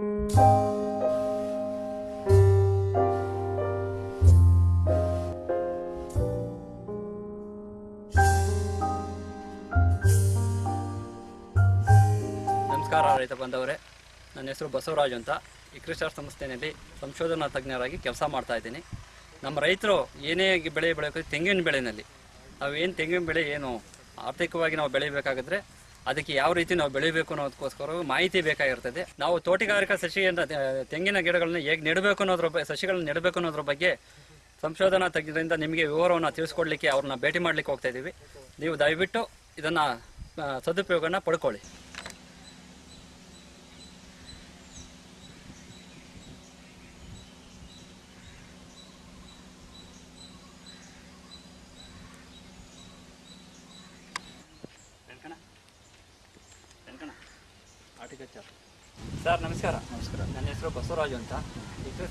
ನಮಸ್ಕಾರ ರೈತ ಬಂದವರೇ ನನ್ನ ಹೆಸರು ಬಸವರಾಜ್ ಅಂತ. ಕೃಷಿ ಸಂಸ್ಥೆಯಲ್ಲಿ ಸಂಶೋಧನಾ ತಜ್ಞರಾಗಿ ಕೆಲಸ ಮಾಡ್ತಾ ಇದ್ದೀನಿ. ನಮ್ಮ ರೈತರು ಏನೇ ಬೆಳೆ ಬೆಳೆಯೋಕೆ ತೆಂಗಿನ ಬೆಳೆನಲ್ಲಿ. ನಾವು ಏನು ತೆಂಗಿನ ಬೆಳೆ ಏನು ಆರ್ಥಿಕವಾಗಿ ನಾವು ಬೆಳಿಬೇಕಾಗಿದ್ರೆ ಅದಕ್ಕೆ ಯಾವ ರೀತಿ ನಾವು ಬೆಳಿಬೇಕು ಅನ್ನೋದಕ್ಕೋಸ್ಕರ ಮಾಹಿತಿ ಬೇಕಾಗಿರ್ತದೆ. ನಾವು ತೋಟಗಾರಿಕಾ ಸಸಿಯನ್ನು ತೆಂಗಿನ ಗಿಡಗಳನ್ನ ಹೇಗೆ ನೆಡಬೇಕು ಅನ್ನೋದ್ರ ಬಗ್ಗೆ ಸಸಿಗಳನ್ನ ನೆಡಬೇಕು ಅನ್ನೋದ್ರ ಬಗ್ಗೆ ಸಂಶೋಧನಾ ತಜ್ಞರಿಂದ ನಿಮಗೆ ವಿವರವನ್ನು ತಿಳಿಸ್ಕೊಡ್ಲಿಕ್ಕೆ ಅವ್ರನ್ನ ಭೇಟಿ ಮಾಡ್ಲಿಕ್ಕೆ ಹೋಗ್ತಾ ಇದ್ದೀವಿ ನೀವು ದಯವಿಟ್ಟು ಇದನ್ನು ಸದುಪಯೋಗನ ಪಡ್ಕೊಳ್ಳಿ. ಸರ್. ನಮಸ್ಕಾರ. ನಮಸ್ಕಾರ. ನನ್ನ ಹೆಸರು ಬಸವರಾಜು ಅಂತ.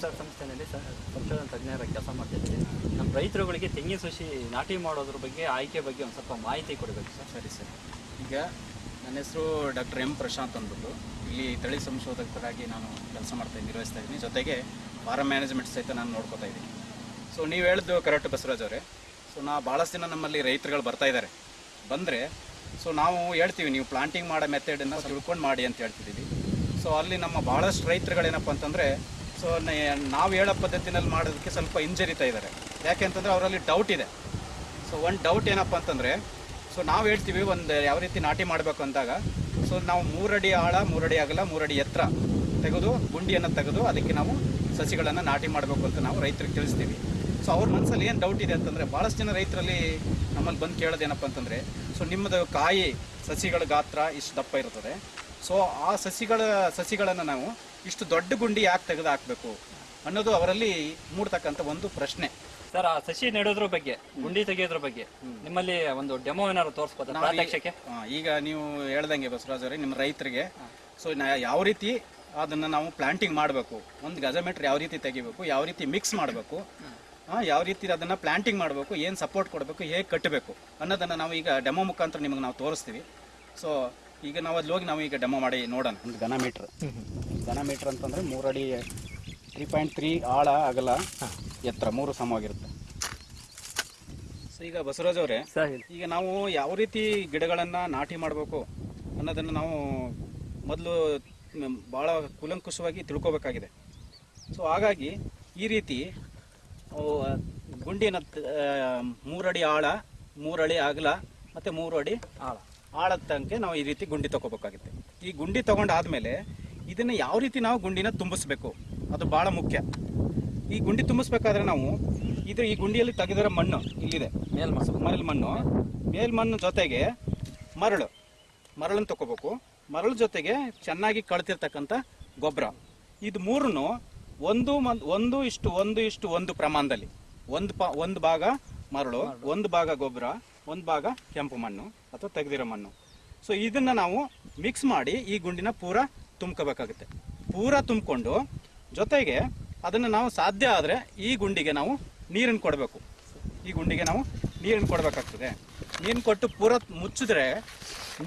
ಸರ್ ಸಂಸ್ಥೆಯಲ್ಲಿ ಸಂಶೋಧನಾ ತಜ್ಞರ ಕೆಲಸ ಮಾಡ್ತಿದ್ದೀನಿ. ನಮ್ಮ ರೈತರುಗಳಿಗೆ ತೆಂಗಿನ ಸಸಿ ನಾಟಿ ಮಾಡೋದ್ರ ಬಗ್ಗೆ ಆಯ್ಕೆ ಬಗ್ಗೆ ಒಂದು ಸ್ವಲ್ಪ ಮಾಹಿತಿ ಕೊಡಬೇಕು ಸರ್. ಸರಿ ಸರ್. ಈಗ ನನ್ನ ಹೆಸರು ಡಾಕ್ಟರ್ ಎಂ ಪ್ರಶಾಂತ್ ಅಂದ್ಬಿಟ್ಟು ಇಲ್ಲಿ ತಳಿ ಸಂಶೋಧಕರಾಗಿ ನಾನು ಕೆಲಸ ಮಾಡ್ತಾ ನಿರ್ವಹಿಸ್ತಾ ಇದ್ದೀನಿ. ಜೊತೆಗೆ ಫಾರಮ್ ಮ್ಯಾನೇಜ್ಮೆಂಟ್ ಸಹಿತ ನಾನು ನೋಡ್ಕೋತಾ ಇದ್ದೀನಿ. ಸೊ ನೀವು ಹೇಳಿದ್ದು ಕರೆಕ್ಟ್ ಬಸವರಾಜ್ ಅವರೇ. ಸೊ ನಾ ಭಾಳಷ್ಟು ದಿನ ನಮ್ಮಲ್ಲಿ ರೈತರುಗಳು ಬರ್ತಾ ಇದ್ದಾರೆ ಬಂದರೆ ಸೊ ನಾವು ಹೇಳ್ತೀವಿ, ನೀವು ಪ್ಲಾಂಟಿಂಗ್ ಮಾಡೋ ಮೆಥಡನ್ನು ತಿಳ್ಕೊಂಡು ಮಾಡಿ ಅಂತ ಹೇಳ್ತಿದ್ದೀವಿ. ಸೊ ಅಲ್ಲಿ ನಮ್ಮ ಭಾಳಷ್ಟು ರೈತರುಗಳೇನಪ್ಪ ಅಂತಂದರೆ ಸೊ ನಾವು ಹೇಳೋ ಪದ್ಧತಿನಲ್ಲಿ ಮಾಡೋದಕ್ಕೆ ಸ್ವಲ್ಪ ಹಿಂಜರಿತಾ ಇದ್ದಾರೆ. ಯಾಕೆ ಅಂತಂದರೆ ಅವರಲ್ಲಿ ಡೌಟ್ ಇದೆ. ಸೊ ಒಂದು ಡೌಟ್ ಏನಪ್ಪ ಅಂತಂದರೆ ಸೊ ನಾವು ಹೇಳ್ತೀವಿ, ಒಂದು ಯಾವ ರೀತಿ ನಾಟಿ ಮಾಡಬೇಕು ಅಂದಾಗ ಸೊ ನಾವು ಮೂರಡಿ ಆಳ, ಮೂರಡಿ ಅಗಲ, ಮೂರಡಿ ಎತ್ತರ ತೆಗೆದು, ಗುಂಡಿಯನ್ನು ತೆಗೆದು ಅದಕ್ಕೆ ನಾವು ಸಸಿಗಳನ್ನು ನಾಟಿ ಮಾಡಬೇಕು ಅಂತ ನಾವು ರೈತರಿಗೆ ತಿಳಿಸ್ತೀವಿ. ಸೊ ಅವ್ರ ಮನಸ್ಸಲ್ಲಿ ಏನು ಡೌಟ್ ಇದೆ ಅಂತಂದರೆ ಭಾಳಷ್ಟು ಜನ ರೈತರಲ್ಲಿ ನಮ್ಮಲ್ಲಿ ಬಂದು ಕೇಳೋದೇನಪ್ಪ ಅಂತಂದರೆ ಸೊ ನಿಮ್ಮದು ಕಾಯಿ ಸಸಿಗಳ ಗಾತ್ರ ಇಷ್ಟು ದಪ್ಪ ಇರ್ತದೆ. ಸೊ ಆ ಸಸಿಗಳ ಸಸಿಗಳನ್ನು ನಾವು ಇಷ್ಟು ದೊಡ್ಡ ಗುಂಡಿ ಯಾಕೆ ತೆಗೆದು ಹಾಕಬೇಕು ಅನ್ನೋದು ಅವರಲ್ಲಿ ಮೂಡ್ತಕ್ಕಂಥ ಒಂದು ಪ್ರಶ್ನೆ. ಸರ್ ಆ ಸಸಿ ನೆಡೋದ್ರ ಬಗ್ಗೆ ಗುಂಡಿ ತೆಗೆಯೋದ್ರ ಬಗ್ಗೆ ನಿಮ್ಮಲ್ಲಿ ಒಂದು ಡೆಮೋ ಏನಾದ್ರು ತೋರಿಸ್ಬೋದು ಈಗ ನೀವು ಹೇಳ್ದಂಗೆ ಬಸವರಾಜ್ ಅವರೇ ನಿಮ್ಮ ರೈತರಿಗೆ ಸೊ ಯಾವ ರೀತಿ ಅದನ್ನು ನಾವು ಪ್ಲಾಂಟಿಂಗ್ ಮಾಡಬೇಕು ಒಂದು ಗಜ ಮೀಟ್ರ್ ಯಾವ ರೀತಿ ತೆಗಿಬೇಕು ಯಾವ ರೀತಿ ಮಿಕ್ಸ್ ಮಾಡಬೇಕು ಯಾವ ರೀತಿ ಅದನ್ನು ಪ್ಲಾಂಟಿಂಗ್ ಮಾಡಬೇಕು ಏನು ಸಪೋರ್ಟ್ ಕೊಡಬೇಕು ಹೇಗೆ ಕಟ್ಟಬೇಕು ಅನ್ನೋದನ್ನು ನಾವು ಈಗ ಡೆಮೋ ಮುಖಾಂತರ ನಿಮಗೆ ನಾವು ತೋರಿಸ್ತೀವಿ. ಸೊ ಈಗ ನಾವು ಅಲ್ಲಿ ಹೋಗಿ ನಾವು ಈಗ ಡೆಮೋ ಮಾಡಿ ನೋಡೋಣ. ಒಂದು ಘನ ಮೀಟ್ರ್ ಘನ ಮೀಟ್ರ್ ಅಂತಂದರೆ ಮೂರಡಿ ತ್ರೀ ಪಾಯಿಂಟ್ ತ್ರೀ ಆಳ ಅಗಲ ಎತ್ತರ ಮೂರು ಸಮವಾಗಿರುತ್ತೆ. ಸೊ ಈಗ ಬಸವರಾಜ್ ಅವರೇ ಈಗ ನಾವು ಯಾವ ರೀತಿ ಗಿಡಗಳನ್ನು ನಾಟಿ ಮಾಡಬೇಕು ಅನ್ನೋದನ್ನು ನಾವು ಮೊದಲು ಭಾಳ ಕುಲಂಕುಷವಾಗಿ ತಿಳ್ಕೊಬೇಕಾಗಿದೆ. ಸೊ ಹಾಗಾಗಿ ಈ ರೀತಿ ಗುಂಡಿನ ಮೂರಡಿ ಆಳ ಮೂರಡಿ ಅಗಲ ಮತ್ತು ಮೂರು ಅಡಿ ಆಳ. ಆಳದ ತನಕ ನಾವು ಈ ರೀತಿ ಗುಂಡಿ ತಗೋಬೇಕಾಗುತ್ತೆ. ಈ ಗುಂಡಿ ತಗೊಂಡಾದ್ಮೇಲೆ ಇದನ್ನು ಯಾವ ರೀತಿ ನಾವು ಗುಂಡಿನ ತುಂಬಿಸ್ಬೇಕು? ಅದು ಭಾಳ ಮುಖ್ಯ. ಈ ಗುಂಡಿ ತುಂಬಿಸ್ಬೇಕಾದ್ರೆ ನಾವು ಇದು ಈ ಗುಂಡಿಯಲ್ಲಿ ತೆಗೆದಿರೋ ಮಣ್ಣು ಇಲ್ಲಿದೆ. ಮೇಲ್ ಮಾಡಿಸ್ಬೇಕು ಮರಳು ಮಣ್ಣು. ಮೇಲ್ಮಣ್ಣು ಜೊತೆಗೆ ಮರಳು. ಮರಳನ್ನು ತಗೋಬೇಕು. ಮರಳು ಜೊತೆಗೆ ಚೆನ್ನಾಗಿ ಕಳ್ತಿರ್ತಕ್ಕಂಥ ಗೊಬ್ಬರ ಇದು ಮೂರನ್ನು ಒಂದು ಒಂದು ಇಷ್ಟು ಒಂದು ಇಷ್ಟು ಒಂದು ಪ್ರಮಾಣದಲ್ಲಿ. ಒಂದು ಪ ಒಂದು ಭಾಗ ಮರಳು ಒಂದು ಭಾಗ ಗೊಬ್ಬರ ಒಂದು ಭಾಗ ಕೆಂಪು ಮಣ್ಣು ಅಥವಾ ತೆಗೆದಿರೋ ಮಣ್ಣು. ಸೊ ಇದನ್ನು ನಾವು ಮಿಕ್ಸ್ ಮಾಡಿ ಈ ಗುಂಡಿನ ಪೂರ ತುಂಬ್ಕೋಬೇಕಾಗುತ್ತೆ. ಪೂರ ತುಂಬಿಕೊಂಡು ಜೊತೆಗೆ ಅದನ್ನು ನಾವು ಸಾಧ್ಯ ಆದರೆ ಈ ಗುಂಡಿಗೆ ನಾವು ನೀರನ್ನು ಕೊಡಬೇಕು. ಈ ಗುಂಡಿಗೆ ನಾವು ನೀರನ್ನು ಕೊಡಬೇಕಾಗ್ತದೆ. ನೀರು ಕೊಟ್ಟು ಪೂರ ಮುಚ್ಚಿದ್ರೆ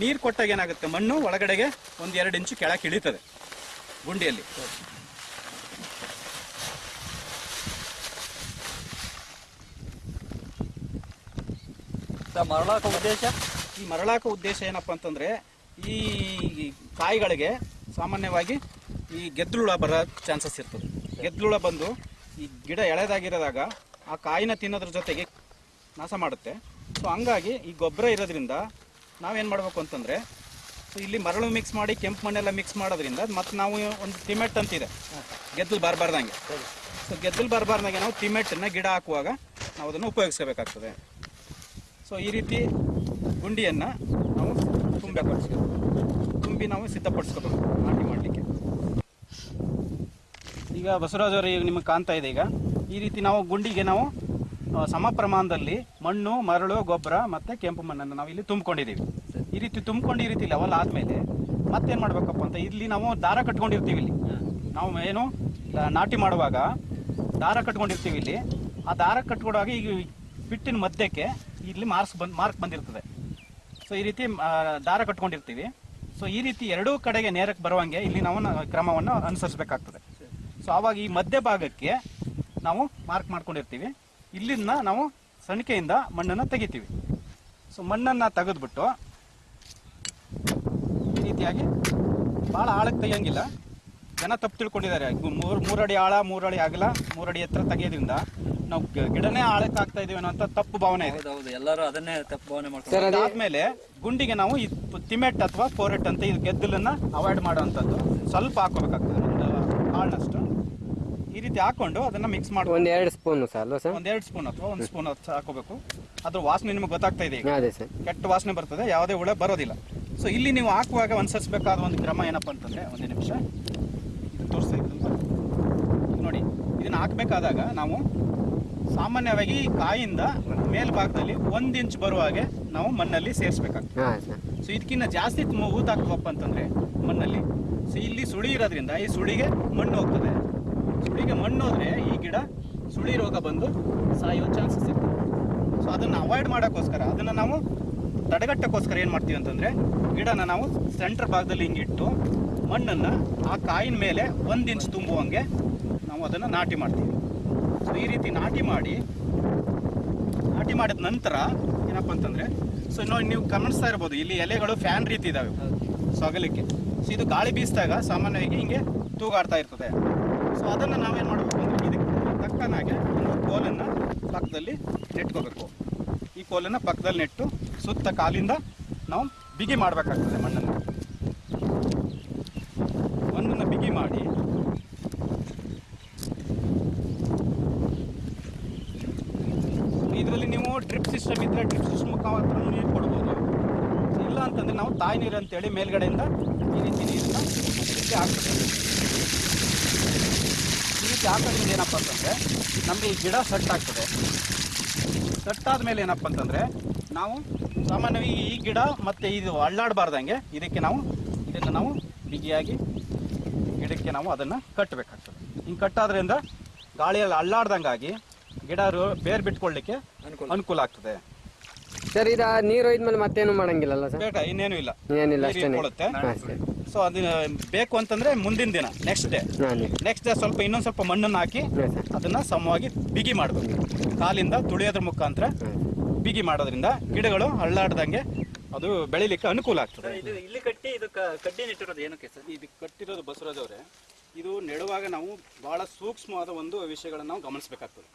ನೀರು ಕೊಟ್ಟಾಗ ಏನಾಗುತ್ತೆ? ಮಣ್ಣು ಒಳಗಡೆಗೆ ಒಂದು ಎರಡು ಇಂಚು ಕೆಳಕ್ಕೆ ಇಳಿತದೆ ಗುಂಡಿಯಲ್ಲಿ. ಸರ್ ಮರಳಾಕ ಉದ್ದೇಶ? ಈ ಮರಳಾಕ ಉದ್ದೇಶ ಏನಪ್ಪ ಅಂತಂದ್ರೆ ಈ ಕಾಯಿಗಳಿಗೆ ಸಾಮಾನ್ಯವಾಗಿ ಈ ಗೆದ್ದುಳ ಬರೋ ಚಾನ್ಸಸ್ ಇರ್ತದೆ. ಗೆದ್ದುಳ ಬಂದು ಈ ಗಿಡ ಎಳೆದಾಗಿರೋದಾಗ ಆ ಕಾಯಿನ ತಿನ್ನೋದ್ರ ಜೊತೆಗೆ ನಾಶ ಮಾಡುತ್ತೆ. ಸೊ ಹಂಗಾಗಿ ಈ ಗೊಬ್ಬರ ಇರೋದ್ರಿಂದ ನಾವೇನು ಮಾಡಬೇಕು ಅಂತಂದರೆ ಸೊ ಇಲ್ಲಿ ಮರಳು ಮಿಕ್ಸ್ ಮಾಡಿ ಕೆಂಪು ಮಣ್ಣೆಲ್ಲ ಮಿಕ್ಸ್ ಮಾಡೋದ್ರಿಂದ ಮತ್ತು ನಾವು ಒಂದು ತಿಮೆಟ್ ಅಂತಿದೆ ಗೆದ್ದಲು ಬರಬಾರ್ದಂಗೆ. ಸೊ ಗೆದ್ದಲು ಬರಬಾರ್ದಂಗೆ ನಾವು ತಿಮೆಟ್ಟನ್ನು ಗಿಡ ಹಾಕುವಾಗ ನಾವು ಅದನ್ನು ಉಪಯೋಗಿಸ್ಕೋಬೇಕಾಗ್ತದೆ. ಸೊ ಈ ರೀತಿ ಗುಂಡಿಯನ್ನು ನಾವು ತುಂಬಪಡಿಸ್ಬೇಕು ತುಂಬಿ ನಾವು ಸಿದ್ಧಪಡಿಸ್ಕೋಬೇಕು ನಾಟಿ ಮಾಡಲಿಕ್ಕೆ. ಈಗ ಬಸವರಾಜ್ ಅವರು, ಈಗ ನಿಮಗೆ ಕಾಣ್ತಾ ಇದೆ ಈಗ. ಈ ರೀತಿ ನಾವು ಗುಂಡಿಗೆ ನಾವು ಸಮ ಪ್ರಮಾಣದಲ್ಲಿ ಮಣ್ಣು, ಮರಳು, ಗೊಬ್ಬರ ಮತ್ತು ಕೆಂಪು ಮಣ್ಣನ್ನು ನಾವು ಇಲ್ಲಿ ತುಂಬಿಕೊಂಡಿದ್ದೀವಿ. ಈ ರೀತಿ ತುಂಬಿಕೊಂಡು ಈ ರೀತಿ ಲೆವೆಲ್ ಆದಮೇಲೆ ಮತ್ತೇನು ಮಾಡಬೇಕಪ್ಪ ಅಂತ ಇಲ್ಲಿ ನಾವು ದಾರ ಕಟ್ಕೊಂಡಿರ್ತೀವಿ ಇಲ್ಲಿ. ನಾವು ಏನು ನಾಟಿ ಮಾಡುವಾಗ ದಾರ ಕಟ್ಕೊಂಡಿರ್ತೀವಿ ಇಲ್ಲಿ. ಆ ದಾರ ಕಟ್ಕೊಡುವಾಗ ಈಗ ಬಿಟ್ಟಿನ ಮಧ್ಯಕ್ಕೆ ಇಲ್ಲಿ ಮಾರ್ಕ್ಸ್ ಬಂದು, ಮಾರ್ಕ್ ಬಂದಿರ್ತದೆ. ಸೊ ಈ ರೀತಿ ದಾರ ಕಟ್ಕೊಂಡಿರ್ತೀವಿ. ಸೊ ಈ ರೀತಿ ಎರಡೂ ಕಡೆಗೆ ನೇರಕ್ಕೆ ಬರುವಂಗೆ ಇಲ್ಲಿ ನಾವು ಕ್ರಮವನ್ನು ಅನುಸರಿಸಬೇಕಾಗ್ತದೆ. ಸೊ ಆವಾಗ ಈ ಮಧ್ಯ ಭಾಗಕ್ಕೆ ನಾವು ಮಾರ್ಕ್ ಮಾಡ್ಕೊಂಡಿರ್ತೀವಿ. ಇಲ್ಲಿಂದ ನಾವು ಸಣಿಕೆಯಿಂದ ಮಣ್ಣನ್ನು ತೆಗಿತೀವಿ. ಸೊ ಮಣ್ಣನ್ನು ತೆಗೆದ್ಬಿಟ್ಟು ಈ ರೀತಿಯಾಗಿ ಭಾಳ ಆಳಕ್ಕೆ ತೆಗಿಯಂಗಿಲ್ಲ. ಜನ ತಪ್ಪು ತಿಳ್ಕೊಂಡಿದ್ದಾರೆ. ಮೂರ್ ಮೂರಡಿ ಆಳ, ಮೂರಡಿ ಆಗಲ್ಲ ಮೂರಡಿ ಎತ್ತರ ತೆಗೆಯೋದ್ರಿಂದ ನಾವು ಗಿಡನೇ ಆಳಕ್ಕೆ ಆಗ್ತಾ ಇದೀವಿ ಅನ್ನೋ ತಪ್ಪು ಭಾವನೆ ಇದೆ. ಹೌದೌದು ಎಲ್ಲರೂ ಅದನ್ನೇ ತಪ್ಪು ಭಾವನೆ ಮಾಡ್ತಾರೆ ಅದಾದ್ಮೇಲೆ ಗುಂಡಿಗೆ ನಾವು ಈ ತಿಮೆಟ್ ಅಥವಾ ಫೋರೆಟ್ ಅಂತ ಇದು ಗೆದ್ದಲನ್ನ ಅವಾಯ್ಡ್ ಮಾಡುವಂಥದ್ದು. ಸ್ವಲ್ಪ ಹಾಕೋಬೇಕಾಗ್ತದೆ ಒಂದು ಕಾಳನಷ್ಟು ಈ ರೀತಿ ಹಾಕೊಂಡು ಅದನ್ನ ಮಿಕ್ಸ್ ಮಾಡಿ ಒಂದ್ ಎರಡು ಸ್ಪೂನ್ ಸರ್ ಎರಡು ಸರ್? ಒಂದೆರಡು ಸ್ಪೂನ್ ಅಥವಾ ಒಂದು ಸ್ಪೂನ್ ಹಾಕೋಬೇಕು ಅದ್ರ ವಾಸನೆ ನಿಮ್ಗೆ ಗೊತ್ತಾಗ್ತಾ ಇದೆ ಈಗ. ಅದೇ ಸರ್. ಕೆಟ್ಟ ವಾಸನೆ ಬರ್ತದೆ ಯಾವುದೇ ಹುಳ ಬರೋದಿಲ್ಲ. ಸೊ ಇಲ್ಲಿ ನೀವು ಹಾಕುವಾಗ ಅನುಸರಿಸಬೇಕಾದ ಒಂದು ಕ್ರಮ ಏನಪ್ಪ ಅಂತಂದ್ರೆ ಒಂದೇ ನಿಮಿಷ. ಇದು ತೋರಿಸ್ತಾ ಇದ್ದಲ್ವಾ? ಈಗ ನೋಡಿ ಇದನ್ನ ಹಾಕಬೇಕಾದಾಗ ನಾವು ಸಾಮಾನ್ಯವಾಗಿ ಈ ಕಾಯಿಂದ ಮೇಲ್ಭಾಗದಲ್ಲಿ ಒಂದು ಇಂಚ್ ಬರುವ ಹಾಗೆ ನಾವು ಮಣ್ಣಲ್ಲಿ ಸೇರಿಸ್ಬೇಕಾಗ್ತದೆ. ಸೊ ಇದಕ್ಕಿಂತ ಜಾಸ್ತಿ ತು- ಊತ ಹಾಕ್ಬೇಕಪ್ಪ ಅಂತಂದ್ರೆ ಮಣ್ಣಲ್ಲಿ. ಸೊ ಇಲ್ಲಿ ಸುಳಿ ಇರೋದ್ರಿಂದ ಈ ಸುಳಿಗೆ ಮಣ್ಣು ಹೋಗ್ತದೆ. ಸುಳಿಗೆ ಮಣ್ಣು ಹೋದ್ರೆ ಈ ಗಿಡ ಸುಳಿ ರೋಗ ಬಂದು ಸಾಯೋ ಚಾನ್ಸಸ್ ಇರ್ತದೆ. ಸೊ ಅದನ್ನು ಅವಾಯ್ಡ್ ಮಾಡೋಕ್ಕೋಸ್ಕರ ಅದನ್ನು ನಾವು ತಡೆಗಟ್ಟಕ್ಕೋಸ್ಕರ ಏನು ಮಾಡ್ತೀವಿ ಅಂತಂದ್ರೆ ಗಿಡನ ನಾವು ಸೆಂಟರ್ ಭಾಗದಲ್ಲಿ ಹಿಂಗಿಟ್ಟು ಮಣ್ಣನ್ನು ಆ ಕಾಯಿನ ಮೇಲೆ ಒಂದು ಇಂಚ್ ತುಂಬುವಂಗೆ ನಾವು ಅದನ್ನು ನಾಟಿ ಮಾಡ್ತೀವಿ. ಸೊ ಈ ರೀತಿ ನಾಟಿ ಮಾಡಿ ನಾಟಿ ಮಾಡಿದ ನಂತರ ಏನಪ್ಪ ಅಂತಂದ್ರೆ ಸೊ ನೋಡಿ ನೀವು ಗಮನಿಸ್ತಾ ಇರ್ಬೋದು ಇಲ್ಲಿ ಎಲೆಗಳು ಫ್ಯಾನ್ ರೀತಿ ಇದ್ದಾವೆ ಸೊ ಅಗಲಿಕ್ಕೆ. ಸೊ ಇದು ಗಾಳಿ ಬೀಸಿದಾಗ ಸಾಮಾನ್ಯವಾಗಿ ಹಿಂಗೆ ತೂಗಾಡ್ತಾ ಇರ್ತದೆ. ಸೊ ಅದನ್ನು ನಾವೇನು ಮಾಡಬೇಕು ಅಂದರೆ ಇದಕ್ಕೆ ತಕ್ಕನಾಗೆ ಒಂದು ಕೋಲನ್ನು ಪಕ್ಕದಲ್ಲಿ ನೆಟ್ಕೋಬೇಕು. ಈ ಕೋಲನ್ನು ಪಕ್ಕದಲ್ಲಿ ನೆಟ್ಟು ಸುತ್ತ ಕಾಲಿಂದ ನಾವು ಬಿಗಿ ಮಾಡಬೇಕಾಗ್ತದೆ ಮಣ್ಣನ್ನು ಮಣ್ಣನ್ನು ಬಿಗಿ ಮಾಡಿ ಇದರಲ್ಲಿ ನೀವು ಡ್ರಿಪ್ ಸಿಸ್ಟಮ್ ಇದ್ರೆ ಡ್ರಿಪ್ ಸಿಸ್ಟಮ್ ಮುಖಾಂತರ ನೀರು ಕೊಡ್ಬೋದು. ಇಲ್ಲ ಅಂತಂದ್ರೆ ನಾವು ತಾಯಿ ನೀರು ಅಂತೇಳಿ ಮೇಲ್ಗಡೆಯಿಂದ ಈ ರೀತಿ ನೀರನ್ನ ಇದಕ್ಕೆ ಹಾಕ್ತೀವಿ ಈ ರೀತಿ ಹಾಕೋದ್ರಿಂದ ಏನಪ್ಪ ಅಂತಂದ್ರೆ ನಮಗೆ ಈ ಗಿಡ ಸಟ್ ಆಗ್ತದೆ. ಸಟ್ ಆದ್ಮೇಲೆ ಏನಪ್ಪ ಅಂತಂದ್ರೆ ನಾವು ಸಾಮಾನ್ಯವಾಗಿ ಈ ಗಿಡ ಮತ್ತೆ ಇದು ಅಳ್ಳಾಡಬಾರ್ದಂಗೆ ಇದಕ್ಕೆ ನಾವು ಇದನ್ನು ನಾವು ಬಿಗಿಯಾಗಿ ಗಿಡಕ್ಕೆ ನಾವು ಅದನ್ನು ಕಟ್ಟಬೇಕಾಗ್ತದೆ ಹಿಂಗೆ ಕಟ್ಟಾದ್ರಿಂದ ಗಾಳಿಯಲ್ಲಿ ಅಳ್ಳಾಡ್ದಂಗಾಗಿ ಗಿಡ ಬೇರ್ ಬಿಟ್ಕೊಳ್ಳಿಕ್ಕೆ ಅನುಕೂಲ. ಅನುಕೂಲ ಆಗ್ತದೆ. ಸರ್ ಇದು ನೀರು ಹೋಯ್ದ್ಮೇಲೆ ಮತ್ತೇನು ಮಾಡಂಗಿಲ್ಲಲ್ಲ ಸರ್? ಬೇಡ ಇನ್ನೇನು ಇಲ್ಲ. ಏನಿಲ್ಲ ನೀರು ಇಟ್ಕೊಳ್ಳುತ್ತೆ ಸೊ ಅದನ್ನ ಬೇಕು ಅಂತಂದ್ರೆ ಮುಂದಿನ ದಿನ ನೆಕ್ಸ್ಟ್ ಡೇ ನೆಕ್ಸ್ಟ್ ಡೇ ಸ್ವಲ್ಪ ಇನ್ನೊಂದು ಸ್ವಲ್ಪ ಮಣ್ಣನ್ನು ಹಾಕಿ ಅದನ್ನ ಸಮವಾಗಿ ಬಿಗಿ ಮಾಡಬೇಕು. ಕಾಲಿಂದ ತುಳಿಯೋದ್ರ ಮುಖಾಂತರ ಬಿಗಿ ಮಾಡೋದ್ರಿಂದ ಗಿಡಗಳು ಹಳ್ಳಾಡ್ದಂಗೆ ಅದು ಬೆಳಿಲಿಕ್ಕೆ ಅನುಕೂಲ ಆಗ್ತದೆ. ಇದು ಇಲ್ಲಿ ಕಟ್ಟಿ ಇದು ಕಡ್ಡಿ ನೆಟ್ಟಿರೋದು ಏನಕ್ಕೆ ಸರ್? ಇದು ಕಟ್ಟಿರೋದು ಬಸವರಾಜ್ ಅವರೇ. ಇದು ನೆಡುವಾಗ ನಾವು ಬಹಳ ಸೂಕ್ಷ್ಮವಾದ ಒಂದು ವಿಷಯಗಳನ್ನು ನಾವು ಗಮನಿಸಬೇಕಾಗ್ತದೆ.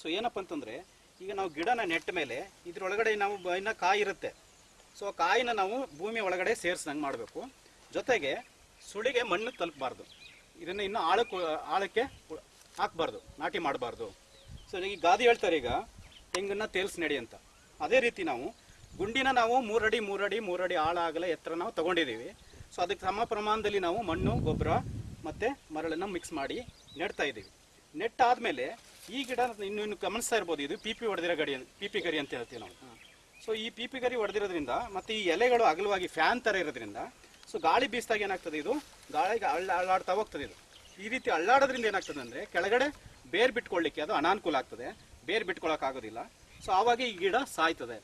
ಸೊ ಏನಪ್ಪ ಅಂತಂದ್ರೆ, ಈಗ ನಾವು ಗಿಡನ ನೆಟ್ಟ ಮೇಲೆ ಇದ್ರೊಳಗಡೆ ನಾವು ಇನ್ನ ಕಾಯಿ ಇರುತ್ತೆ. ಸೊ ಕಾಯಿನ ನಾವು ಭೂಮಿ ಒಳಗಡೆ ಸೇರಿಸ್ದಂಗೆ ಮಾಡಬೇಕು. ಜೊತೆಗೆ ಸುಳಿಗೆ ಮಣ್ಣು ತಲುಪಬಾರ್ದು. ಇದನ್ನು ಇನ್ನು ಆಳಕ್ಕೆ ಆಳಕ್ಕೆ ಹಾಕಬಾರ್ದು, ನಾಟಿ ಮಾಡಬಾರ್ದು. ಸೊ ಈಗ ಗಾದಿ ಹೇಳ್ತಾರೆ ಈಗ, ತೆಂಗನ್ನ ತೇಲ್ಸಿ ನಡಿ ಅಂತ. ಅದೇ ರೀತಿ ನಾವು ಗುಂಡಿನ ನಾವು ಮೂರಡಿ ಮೂರಡಿ ಮೂರಡಿ ಆಳ ಆಗಲ ಎತ್ತರ ನಾವು ತಗೊಂಡಿದ್ದೀವಿ. ಸೊ ಅದಕ್ಕೆ ಸಮ ಪ್ರಮಾಣದಲ್ಲಿ ನಾವು ಮಣ್ಣು, ಗೊಬ್ಬರ ಮತ್ತೆ ಮರಳನ್ನು ಮಿಕ್ಸ್ ಮಾಡಿ ನೆಡ್ತಾ ಇದ್ದೀವಿ. ನೆಟ್ಟಾದ್ಮೇಲೆ ಈ ಗಿಡ ಇನ್ನು ಇನ್ನು ಗಮನಿಸ್ತಾ ಇರ್ಬೋದು, ಇದು ಪಿ ಪಿ ಹೊಡೆದಿರೋ ಗಡಿ ಪಿ ಪಿ ಗರಿ ಅಂತ ಹೇಳ್ತೀವಿ ನಾವು. ಸೊ ಈ ಪಿ ಪಿ ಗರಿ ಹೊಡೆದಿರೋದ್ರಿಂದ ಮತ್ತೆ ಈ ಎಲೆಗಳು ಅಗಲವಾಗಿ ಫ್ಯಾನ್ ಥರ ಇರೋದ್ರಿಂದ ಸೊ ಗಾಳಿ ಬೀಸಿದಾಗ ಏನಾಗ್ತದೆ ಇದು? ಗಾಳಿಗೆ ಅಳ್ಳ, ಅಳ್ಳಾಡ್ತಾ ಹೋಗ್ತದೆ ಇದು. ಈ ರೀತಿ ಅಳ್ಳಾಡೋದ್ರಿಂದ ಏನಾಗ್ತದೆ ಅಂದರೆ, ಕೆಳಗಡೆ ಬೇರ್ ಬಿಟ್ಕೊಳ್ಳಿಕ್ಕೆ ಅದು ಅನಾನುಕೂಲ ಆಗ್ತದೆ. ಬೇರ್ ಬಿಟ್ಕೊಳ್ಳೋಕ್ಕಾಗೋದಿಲ್ಲ ಸೊ ಆವಾಗ ಈ ಗಿಡ ಸಾಯ್ತದೆ.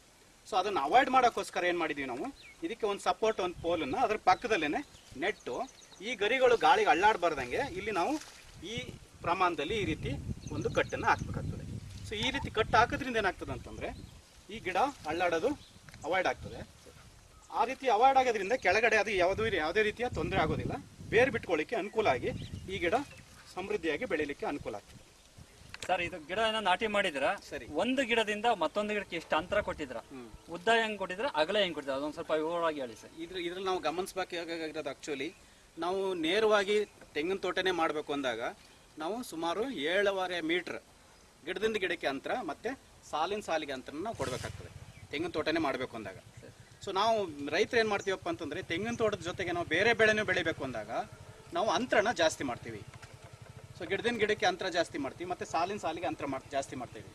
ಸೊ ಅದನ್ನು ಅವಾಯ್ಡ್ ಮಾಡೋಕ್ಕೋಸ್ಕರ ಏನು ಮಾಡಿದ್ದೀವಿ ನಾವು? ಇದಕ್ಕೆ ಒಂದು ಸಪೋರ್ಟ್ ಒಂದು ಪೋಲನ್ನು ಅದ್ರ ಪಕ್ಕದಲ್ಲೇ ನೆಟ್ಟು ಈ ಗರಿಗಳು ಗಾಳಿಗೆ ಅಳ್ಳಾಡಬಾರ್ದಂಗೆ ಇಲ್ಲಿ ನಾವು ಈ ಪ್ರಮಾಣದಲ್ಲಿ ಈ ರೀತಿ ಒಂದು ಕಟ್ಟನ್ನು ಹಾಕ್ಬೇಕಾಗ್ತದೆ. ಸೊ ಈ ರೀತಿ ಕಟ್ ಹಾಕೋದ್ರಿಂದ ಏನಾಗ್ತದೆ ಅಂತಂದರೆ ಈ ಗಿಡ ಅಳ್ಳಾಡೋದು ಅವಾಯ್ಡ್ ಆಗ್ತದೆ. ಆ ರೀತಿ ಅವಾಯ್ಡ್ ಆಗೋದ್ರಿಂದ ಕೆಳಗಡೆ ಅದು ಯಾವುದೂ ಯಾವುದೇ ರೀತಿಯ ತೊಂದರೆ ಆಗೋದಿಲ್ಲ. ಬೇರು ಬಿಟ್ಕೊಳ್ಳಿಕ್ಕೆ ಅನುಕೂಲ ಆಗಿ ಈ ಗಿಡ ಸಮೃದ್ಧಿಯಾಗಿ ಬೆಳೀಲಿಕ್ಕೆ ಅನುಕೂಲ ಆಗ್ತದೆ. ಸರ್ ಇದು ಗಿಡನ ನಾಟಿ ಮಾಡಿದ್ರ ಸರಿ. ಒಂದು ಗಿಡದಿಂದ ಮತ್ತೊಂದು ಗಿಡಕ್ಕೆ ಎಷ್ಟು ಅಂತರ ಕೊಟ್ಟಿದ್ರ ಉದ್ದ ಹೆಂಗ್ ಕೊಟ್ಟಿದ್ರ ಅಗಲ ಹೆಂಗ್ ಕೊಟ್ಟಿದ್ರ ಅದೊಂದು ಸ್ವಲ್ಪ ವಿವರವಾಗಿ ಹೇಳಿ ಸರ್. ಇದ್ರ ಇದ್ರಲ್ಲಿ ನಾವು ಗಮನಿಸಬೇಕಾಗಿರೋದು ಆಕ್ಚುಲಿ ನಾವು ನೇರವಾಗಿ ತೆಂಗಿನ ತೋಟನೇ ಮಾಡಬೇಕು ಅಂದಾಗ ನಾವು ಸುಮಾರು ಏಳುವರೆ ಮೀಟ್ರ್ ಗಿಡದಿಂದ ಗಿಡಕ್ಕೆ ಅಂತರ ಮತ್ತೆ ಸಾಲಿನ ಸಾಲಿಗೆ ಅಂತರ ನಾವು ಕೊಡಬೇಕಾಗ್ತದೆ. ತೆಂಗಿನ ತೋಟನೇ ಮಾಡಬೇಕು ಅಂದಾಗ. ಸೊ ನಾವು ರೈತರು ಏನು ಮಾಡ್ತೀವಪ್ಪ ಅಂತಂದ್ರೆ ತೆಂಗಿನ ತೋಟದ ಜೊತೆಗೆ ನಾವು ಬೇರೆ ಬೆಳೆನೂ ಬೆಳಿಬೇಕು ಅಂದಾಗ ನಾವು ಅಂತರನ ಜಾಸ್ತಿ ಮಾಡ್ತೀವಿ. ಸೊ ಗಿಡದಿಂದ ಗಿಡಕ್ಕೆ ಅಂತರ ಜಾಸ್ತಿ ಮಾಡ್ತೀವಿ ಮತ್ತೆ ಸಾಲಿನ ಸಾಲಿಗೆ ಅಂತರ ಮಾಡಿ ಜಾಸ್ತಿ ಮಾಡ್ತೀವಿ.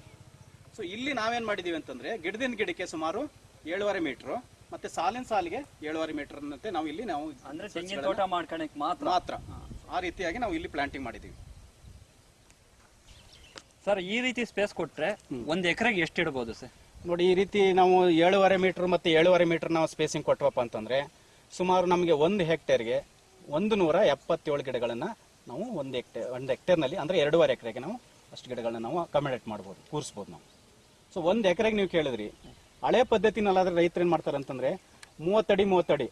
ಸೊ ಇಲ್ಲಿ ನಾವೇನು ಮಾಡಿದ್ದೀವಿ ಅಂತಂದ್ರೆ ಗಿಡದಿಂದ ಗಿಡಕ್ಕೆ ಸುಮಾರು ಏಳುವರೆ ಮೀಟ್ರು ಮತ್ತೆ ಸಾಲಿನ ಸಾಲಿಗೆ ಏಳುವರೆ ಮೀಟರ್ ಅನ್ನಂತೆ ನಾವು ಇಲ್ಲಿ ನಾವು ಅಂದ್ರೆ ತೆಂಗಿನ ತೋಟ ಮಾಡ್ಕೊಳಕ್ಕೆ ಮಾತ್ರ? ಮಾತ್ರ. ಆ ರೀತಿಯಾಗಿ ನಾವು ಇಲ್ಲಿ ಪ್ಲಾಂಟಿಂಗ್ ಮಾಡಿದ್ದೀವಿ ಸರ್ ಈ ರೀತಿ ಸ್ಪೇಸ್ ಕೊಟ್ರೆ ಒಂದ್ ಎಕರೆಗೆ ಎಷ್ಟು ಇಡ್ಬೋದು ಸರ್ ನೋಡಿ ಈ ರೀತಿ ನಾವು ಏಳುವರೆ ಮೀಟರ್ ಮತ್ತೆ ಏಳುವರೆ ಮೀಟರ್ ನಾವು ಸ್ಪೇಸಿಂಗ್ ಕೊಟ್ಟವಪ್ಪ ಅಂತಂದ್ರೆ ಸುಮಾರು ನಮಗೆ ಒಂದು ಹೆಕ್ಟೇರ್ಗೆ ಒಂದು ನೂರ ಎಪ್ಪತ್ತೇಳು ಗಿಡಗಳನ್ನು ನಾವು ಒಂದು ಹೆಕ್ಟೇರ್ ಒಂದು ಹೆಕ್ಟೇರ್ನಲ್ಲಿ ಅಂದರೆ ಎರಡೂವರೆ ಎಕರೆಗೆ ನಾವು ಅಷ್ಟು ಗಿಡಗಳನ್ನ ನಾವು ಅಕಾಮಿಡೇಟ್ ಮಾಡ್ಬೋದು ಕೂರಿಸ್ಬೋದು ನಾವು. ಸೊ ಒಂದು ಎಕರೆಗೆ ನೀವು ಕೇಳಿದ್ರಿ ಹಳೆ ಪದ್ಧತಿನಲ್ಲಾದ್ರೆ ರೈತರು ಏನು ಮಾಡ್ತಾರೆ ಅಂತಂದ್ರೆ ಮೂವತ್ತಡಿ ಮೂವತ್ತಡಿ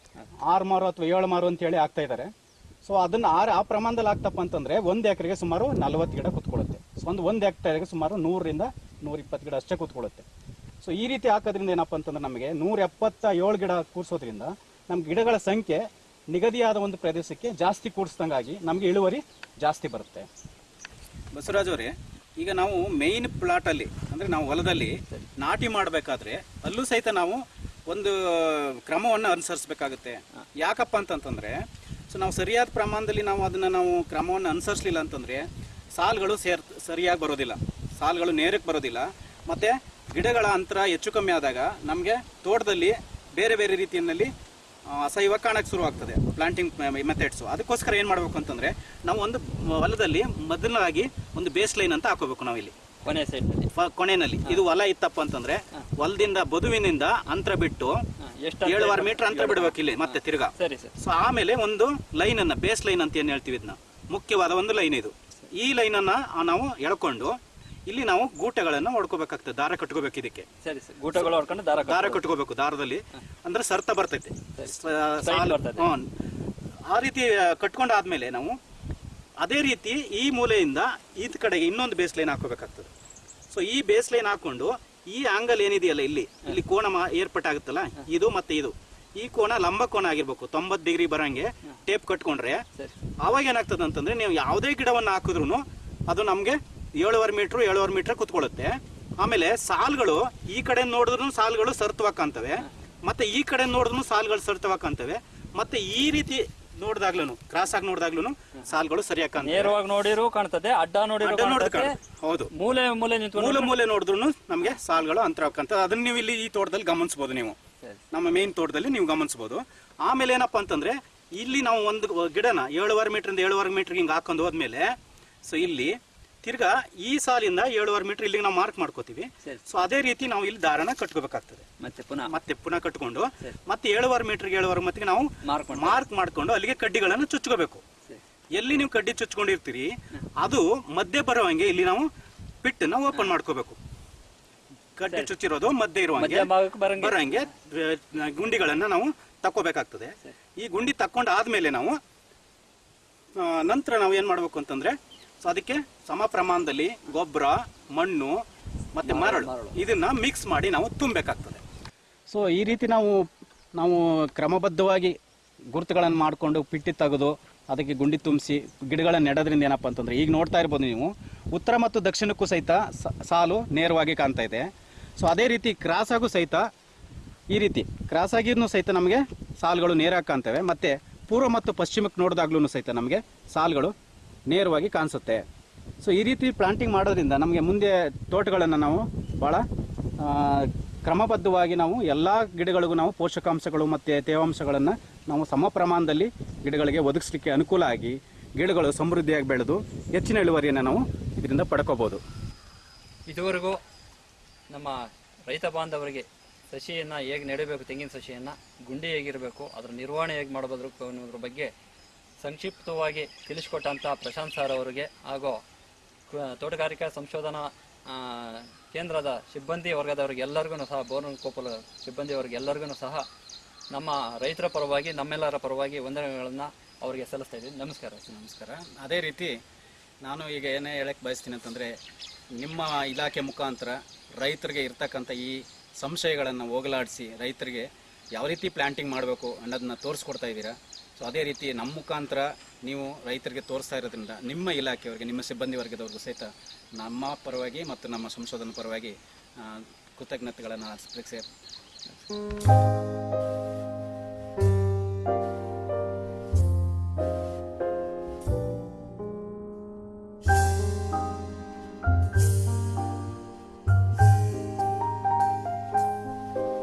ಆರು ಮಾರು ಅಥವಾ ಏಳು ಮಾರು ಅಂತ ಹೇಳಿ ಆಗ್ತಾ ಇದ್ದಾರೆ ಸೊ ಅದನ್ನ ಆರು ಆ ಪ್ರಮಾಣದಲ್ಲಿ ಆಗ್ತಪ್ಪ ಅಂತಂದ್ರೆ ಒಂದು ಎಕರೆಗೆ ಸುಮಾರು ನಲವತ್ತು ಗಿಡ ಕುತ್ಕೊಳ್ಳುತ್ತೆ ಒಂದು ಒಂದು ಹೆಕ್ಟೇರ್ಗೆ ಸುಮಾರು ನೂರರಿಂದ ನೂರ ಇಪ್ಪತ್ತು ಗಿಡ ಅಷ್ಟೇ ಕೂತ್ಕೊಳ್ಳುತ್ತೆ. ಸೊ ಈ ರೀತಿ ಹಾಕೋದ್ರಿಂದ ಏನಪ್ಪ ಅಂತಂದ್ರೆ ನಮಗೆ ನೂರ ಎಪ್ಪತ್ತ ಏಳು ಗಿಡ ಕೂರಿಸೋದ್ರಿಂದ ನಮ್ಮ ಗಿಡಗಳ ಸಂಖ್ಯೆ ನಿಗದಿಯಾದ ಒಂದು ಪ್ರದೇಶಕ್ಕೆ ಜಾಸ್ತಿ ಕೂಡಿಸ್ದಂಗಾಗಿ ನಮಗೆ ಇಳುವರಿ ಜಾಸ್ತಿ ಬರುತ್ತೆ. ಬಸವರಾಜ್ ಅವರೇ, ಈಗ ನಾವು ಮೇಯ್ನ್ ಪ್ಲಾಟಲ್ಲಿ ಅಂದರೆ ನಾವು ಹೊಲದಲ್ಲಿ ನಾಟಿ ಮಾಡಬೇಕಾದ್ರೆ ಅಲ್ಲೂ ಸಹಿತ ನಾವು ಒಂದು ಕ್ರಮವನ್ನು ಅನುಸರಿಸಬೇಕಾಗುತ್ತೆ. ಯಾಕಪ್ಪ ಅಂತಂತಂದರೆ ಸೊ ನಾವು ಸರಿಯಾದ ಪ್ರಮಾಣದಲ್ಲಿ ನಾವು ಅದನ್ನು ನಾವು ಕ್ರಮವನ್ನು ಅನುಸರಿಸಲಿಲ್ಲ ಅಂತಂದರೆ ಸಾಲುಗಳು ಸೇರ್ ಸರಿಯಾಗಿ ಬರೋದಿಲ್ಲ. ಸಾಲುಗಳು ನೇರಕ್ಕೆ ಬರೋದಿಲ್ಲ. ಮತ್ತು ಗಿಡಗಳ ಅಂತರ ಹೆಚ್ಚು ಕಮ್ಮಿ ಆದಾಗ ನಮಗೆ ತೋಟದಲ್ಲಿ ಬೇರೆ ಬೇರೆ ರೀತಿಯಲ್ಲಿ ಅಸಹ್ಯವ ಕಾಣಕ್ಕೆ ಶುರು ಆಗ್ತದೆ ಪ್ಲಾಂಟಿಂಗ್ ಮೆಥಡ್ಸು ಅದಕ್ಕೋಸ್ಕರ ಏನು ಮಾಡಬೇಕು ಅಂತಂದರೆ ನಾವು ಒಂದು ಹೊಲದಲ್ಲಿ ಮೊದಲಾಗಿ ಒಂದು ಬೇಸ್ ಲೈನ್ ಅಂತ ಹಾಕೋಬೇಕು ನಾವಿಲ್ಲಿ. ಕೊನೆ ಸೈಡ್ನಲ್ಲಿ ಫ- ಕೊನೆಯಲ್ಲಿ. ಇದು ಹೊಲ ಇತ್ತಪ್ಪ ಅಂತಂದ್ರೆ ಹೊಲದಿಂದ ಬದುವಿನಿಂದ ಅಂತರ ಬಿಟ್ಟು ಎಷ್ಟು ಏಳುವರೆ ಮೀಟರ್ ಅಂತರ ಬಿಡ್ಬೇಕು ಇಲ್ಲಿ ಮತ್ತೆ ತಿರ್ಗಾ. ಸರಿ ಸರ್. ಸೊ ಆಮೇಲೆ ಒಂದು ಲೈನ್ ಅನ್ನ ಬೇಸ್ ಲೈನ್ ಅಂತ ಏನ್ ಹೇಳ್ತೀವಿ ಇದನ್ನ? ಮುಖ್ಯವಾದ ಒಂದು ಲೈನ್ ಇದು. ಈ ಲೈನ್ ಅನ್ನ ನಾವು ಎಳ್ಕೊಂಡು ಇಲ್ಲಿ ನಾವು ಗೂಟೆಗಳನ್ನ ಹೊಡ್ಕೋಬೇಕಾಗ್ತದೆ ದಾರ ಕಟ್ಕೋಬೇಕು ಇದಕ್ಕೆ. ಸರಿ ಸರ್ ಗೂಟಗಳು ಹೊಡ್ಕೊಂಡು ದಾರ ದಾರ ಕಟ್ಕೋಬೇಕು ದಾರದಲ್ಲಿ. ಅಂದ್ರೆ ಸರ್ತ ಬರ್ತೈತೆ. ಆ ರೀತಿ ಕಟ್ಕೊಂಡಾದ್ಮೇಲೆ ನಾವು ಅದೇ ರೀತಿ ಈ ಮೂಲೆಯಿಂದ ಈತ ಕಡೆಗೆ ಇನ್ನೊಂದು ಬೇಸ್ ಲೈನ್ ಹಾಕೋಬೇಕಾಗ್ತದೆ ಸೊ ಈ ಬೇಸ್ ಲೈನ್ ಹಾಕೊಂಡು ಈ ಆಂಗಲ್ ಏನಿದೆಯಲ್ಲ ಇಲ್ಲಿ ಇಲ್ಲಿ ಕೋಣ ಏರ್ಪಟ್ಟಾಗುತ್ತಲ್ಲ ಇದು ಮತ್ತೆ ಇದು. ಈ ಕೋಣ ಲಂಬ ಕೋಣ ಆಗಿರ್ಬೇಕು. ತೊಂಬತ್ ಡಿಗ್ರಿ ಬರಂಗೆ ಟೇಪ್ ಕಟ್ಕೊಂಡ್ರೆ ಅವಾಗ ಏನಾಗ್ತದೆ ಅಂತಂದ್ರೆ ನೀವು ಯಾವುದೇ ಗಿಡವನ್ನು ಹಾಕಿದ್ರು ಅದು ನಮಗೆ ಏಳುವರೆ ಮೀಟರ್ ಏಳುವರೆ ಮೀಟರ್ ಕುತ್ಕೊಳ್ಳುತ್ತೆ. ಆಮೇಲೆ ಸಾಲ್ಗಳು ಈ ಕಡೆ ನೋಡಿದ್ರು ಸಾಲ್ಗಳು ಸರ್ತವಾಕಂತವೆ ಮತ್ತೆ ಈ ಕಡೆ ನೋಡಿದ್ರು ಸಾಲ್ಗಳು ಸರ್ತವಾಕಂತವೆ ಮತ್ತೆ ಈ ರೀತಿ ನೋಡಿದಾಗ್ಲೂ ಕ್ರಾಸ್ ಆಗಿ ನೋಡಿದಾಗ್ಲೂ ಸಾಲ್ಗಳು ಸರಿಯಾಗಿ ನೇರವಾಗಿ ನೋಡಿರು ಕಾಣ್ತದೆ ಅಡ್ಡ ನೋಡಿದ್ರೆ ಹೌದು. ಮೂಲೆ ಮೂಲೆ ನಿಂತ್ಕೊಂಡು ಮೂಲೆ ಮೂಲೆ ನೋಡಿದ್ರು ನಮಗೆ ಸಾಲ್ಗಳು ಅಂತರ ಅದನ್ನ ನೀವು ಇಲ್ಲಿ ಈ ತೋಟದಲ್ಲಿ ಗಮನಿಸಬಹುದು ನೀವು. ನಮ್ಮ ಮೇನ್ ತೋಟದಲ್ಲಿ ನೀವು ಗಮನಿಸಬಹುದು. ಆಮೇಲೆ ಏನಪ್ಪಾ ಅಂತಂದ್ರೆ ಇಲ್ಲಿ ನಾವು ಒಂದು ಗಿಡನ ಏಳುವರೆ ಮೀಟರ್ ಏಳುವರೆ ಮೀಟರ್ ಹಿಂಗೆ ಹಾಕೊಂಡು ಹೋದ್ಮೇಲೆ ಸೊ ಇಲ್ಲಿ ತಿರ್ಗಾ ಈ ಸಾಲಿಂದ ಏಳುವರೆ ಮೀಟರ್ ಇಲ್ಲಿಗೆ ನಾವು ಮಾರ್ಕ್ ಮಾಡ್ಕೋತೀವಿ. ಸೊ ಅದೇ ರೀತಿ ನಾವು ಇಲ್ಲಿ ದಾರನ ಕಟ್ಕೋಬೇಕಾಗ್ತದೆ. ಮತ್ತೆ ಪುನಃ? ಮತ್ತೆ ಪುನಃ ಕಟ್ಕೊಂಡು ಮತ್ತೆ ಏಳುವರೆ ಮೀಟರ್ಗೆ ಏಳುವರೆ ಮತ್ತಿಗೆ ನಾವು ಮಾರ್ಕ್ ಮಾಡ್ಕೊಂಡು ಅಲ್ಲಿಗೆ ಕಡ್ಡಿಗಳನ್ನು ಚುಚ್ಕೋಬೇಕು. ಎಲ್ಲಿ ನೀವು ಕಡ್ಡಿ ಚುಚ್ಕೊಂಡಿರ್ತೀರಿ ಅದು ಮಧ್ಯೆ ಬರುವಂಗೆ ಇಲ್ಲಿ ನಾವು ಪಿಟ್ಟನ್ನ ಓಪನ್ ಮಾಡ್ಕೋಬೇಕು. ಕಡ್ಡಿ ಚುಚ್ಚಿರೋದು ಮಧ್ಯೆ ಇರುವಂಗೆ ಬರಂಗೆ. ಗುಂಡಿಗಳನ್ನ ನಾವು ತಕ್ಕೋಬೇಕಾಗ್ತದೆ. ಈ ಗುಂಡಿ ತಕ್ಕೊಂಡಾದ್ಮೇಲೆ ನಾವು ನಂತರ ನಾವು ಏನ್ ಮಾಡ್ಬೇಕು ಅಂತಂದ್ರೆ ಸೊ ಅದಕ್ಕೆ ಸಮ ಪ್ರಮಾಣದಲ್ಲಿ ಗೊಬ್ಬರ ಮಣ್ಣು ಮತ್ತೆ ಮರಳು ಇದನ್ನ ಮಿಕ್ಸ್ ಮಾಡಿ ನಾವು ತುಂಬಬೇಕಾಗ್ತದೆ. ಸೊ ಈ ರೀತಿ ನಾವು ನಾವು ಕ್ರಮಬದ್ಧವಾಗಿ ಗುರುತುಗಳನ್ನು ಮಾಡಿಕೊಂಡು ಪಿಟ್ಟಿ ತೆಗೆದು ಅದಕ್ಕೆ ಗುಂಡಿ ತುಂಬಿಸಿ ಗಿಡಗಳನ್ನು ನೆಡೋದ್ರಿಂದ ಏನಪ್ಪ ಅಂತಂದ್ರೆ ಈಗ ನೋಡ್ತಾ ಇರ್ಬೋದು ನೀವು ಉತ್ತರ ಮತ್ತು ದಕ್ಷಿಣಕ್ಕೂ ಸಹಿತ ಸಾಲು ನೇರವಾಗಿ ಕಾಣ್ತಾ ಇದೆ. ಸೊ ಅದೇ ರೀತಿ ಕ್ರಾಸ್ ಆಗು ಸಹಿತ ಈ ರೀತಿ ಕ್ರಾಸ್ ಆಗಿನೂ ಸಹಿತ ನಮಗೆ ಸಾಲುಗಳು ನೇರ ಕಾಣ್ತವೆ. ಮತ್ತು ಪೂರ್ವ ಮತ್ತು ಪಶ್ಚಿಮಕ್ಕೆ ನೋಡಿದಾಗ್ಲೂ ಸಹಿತ ನಮಗೆ ಸಾಲುಗಳು ನೇರವಾಗಿ ಕಾಣಿಸುತ್ತೆ. ಸೊ ಈ ರೀತಿ ಪ್ಲಾಂಟಿಂಗ್ ಮಾಡೋದ್ರಿಂದ ನಮಗೆ ಮುಂದೆ ತೋಟಗಳನ್ನು ನಾವು ಭಾಳ ಕ್ರಮಬದ್ಧವಾಗಿ ನಾವು ಎಲ್ಲ ಗಿಡಗಳಿಗೂ ನಾವು ಪೋಷಕಾಂಶಗಳು ಮತ್ತು ತೇವಾಂಶಗಳನ್ನು ನಾವು ಸಮ ಪ್ರಮಾಣದಲ್ಲಿ ಗಿಡಗಳಿಗೆ ಒದಗಿಸ್ಲಿಕ್ಕೆ ಅನುಕೂಲ ಆಗಿ ಗಿಡಗಳು ಸಮೃದ್ಧಿಯಾಗಿ ಬೆಳೆದು ಹೆಚ್ಚಿನ ಇಳುವರಿಯನ್ನು ನಾವು ಇದರಿಂದ ಪಡ್ಕೋಬೋದು. ಇದುವರೆಗೂ ನಮ್ಮ ರೈತ ಬಾಂಧವರಿಗೆ ಸಸಿಯನ್ನು ಹೇಗೆ ನೆಡಬೇಕು, ತೆಂಗಿನ ಸಸಿಯನ್ನು ಗುಂಡಿ ಹೇಗಿರಬೇಕು, ಅದರ ನಿರ್ವಹಣೆ ಹೇಗೆ ಮಾಡಬಹುದು ಅನ್ನೋದ್ರ ಬಗ್ಗೆ ಸಂಕ್ಷಿಪ್ತವಾಗಿ ತಿಳಿಸಿಕೊಟ್ಟಂಥ ಪ್ರಶಾಂತ್ ಸರ್ ಅವರಿಗೆ ಹಾಗೂ ತೋಟಗಾರಿಕಾ ಸಂಶೋಧನಾ ಕೇಂದ್ರದ ಸಿಬ್ಬಂದಿ ವರ್ಗದವರಿಗೆ ಎಲ್ಲರಿಗೂ ಸಹ, ಬೋರ್ನ್ ಕೋಪಲ ಸಿಬ್ಬಂದಿ ಎಲ್ಲರಿಗೂ ಸಹ ನಮ್ಮ ರೈತರ ಪರವಾಗಿ, ನಮ್ಮೆಲ್ಲರ ಪರವಾಗಿ ವಂದನೆಗಳನ್ನು ಅವರಿಗೆ ಸಲ್ಲಿಸ್ತಾ ಇದ್ದೀನಿ. ನಮಸ್ಕಾರ. ನಮಸ್ಕಾರ. ಅದೇ ರೀತಿ ನಾನು ಈಗ ಏನೇ ಹೇಳಕ್ಕೆ ಬಯಸ್ತೀನಿ ಅಂತಂದರೆ ನಿಮ್ಮ ಇಲಾಖೆ ಮುಖಾಂತರ ರೈತರಿಗೆ ಇರ್ತಕ್ಕಂಥ ಈ ಸಂಶಯಗಳನ್ನು ಹೋಗಲಾಡಿಸಿ ರೈತರಿಗೆ ಯಾವ ರೀತಿ ಪ್ಲ್ಯಾಂಟಿಂಗ್ ಮಾಡಬೇಕು ಅನ್ನೋದನ್ನ ತೋರಿಸ್ಕೊಡ್ತಾ ಇದ್ದೀರಾ? ಸೊ ಅದೇ ರೀತಿ ನಮ್ಮ ಮುಖಾಂತರ ನೀವು ರೈತರಿಗೆ ತೋರಿಸ್ತಾ ಇರೋದ್ರಿಂದ ನಿಮ್ಮ ಇಲಾಖೆಯವರಿಗೆ, ನಿಮ್ಮ ಸಿಬ್ಬಂದಿ ವರ್ಗದವ್ರಿಗೂ ಸಹಿತ ನಮ್ಮ ಪರವಾಗಿ ಮತ್ತು ನಮ್ಮ ಸಂಶೋಧನಾ ಪರವಾಗಿ ಕೃತಜ್ಞತೆಗಳನ್ನು ಅರ್ಪಿಸಿ.